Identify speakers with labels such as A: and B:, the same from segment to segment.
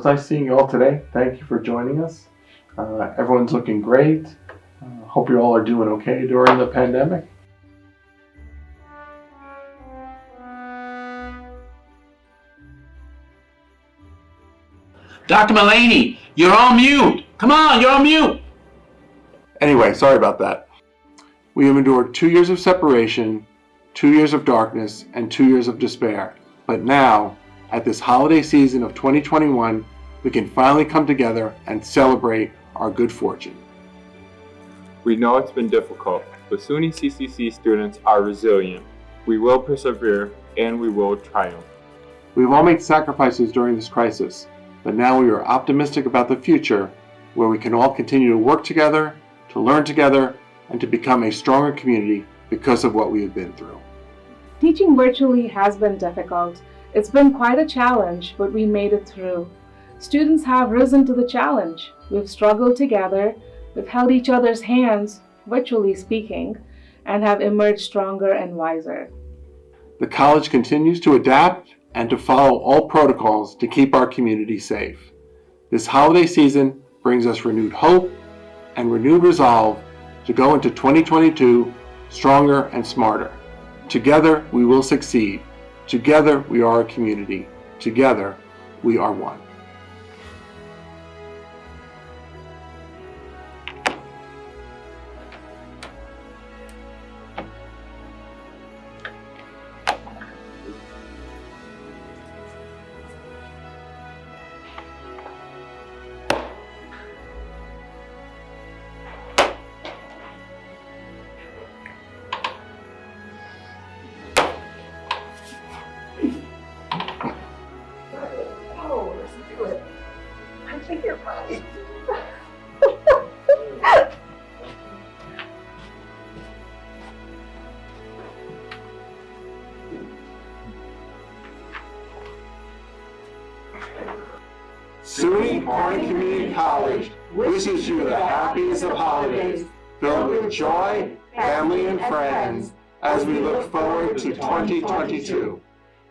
A: it's nice seeing you all today. Thank you for joining us. Uh, everyone's looking great. Uh, hope you all are doing okay during the pandemic.
B: Dr. Mullaney, you're on mute. Come on, you're on mute.
A: Anyway, sorry about that. We have endured two years of separation, two years of darkness, and two years of despair. But now, at this holiday season of 2021, we can finally come together and celebrate our good fortune.
C: We know it's been difficult, but SUNY CCC students are resilient. We will persevere and we will triumph.
A: We've all made sacrifices during this crisis, but now we are optimistic about the future where we can all continue to work together, to learn together, and to become a stronger community because of what we have been through.
D: Teaching virtually has been difficult. It's been quite a challenge, but we made it through. Students have risen to the challenge. We've struggled together, we've held each other's hands, virtually speaking, and have emerged stronger and wiser.
A: The college continues to adapt and to follow all protocols to keep our community safe. This holiday season brings us renewed hope and renewed resolve to go into 2022 stronger and smarter. Together we will succeed. Together we are a community. Together we are one.
E: Listen to it. I think you're right.
A: SUNY Corning Community College wishes you the happiest of holidays, filled with joy, family, and friends, as we look forward to 2022.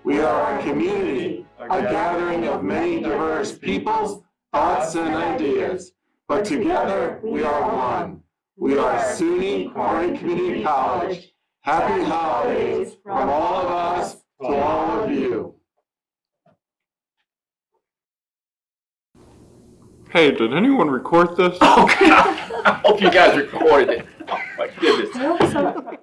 A: We are a community, a gathering of many diverse peoples, thoughts, and ideas, but together we are one. We are SUNY Corning Community College. Happy holidays from all of us to all of you.
C: Hey, did anyone record this?
B: Oh, God. I hope you guys recorded it. Oh, my goodness.
D: I hope so.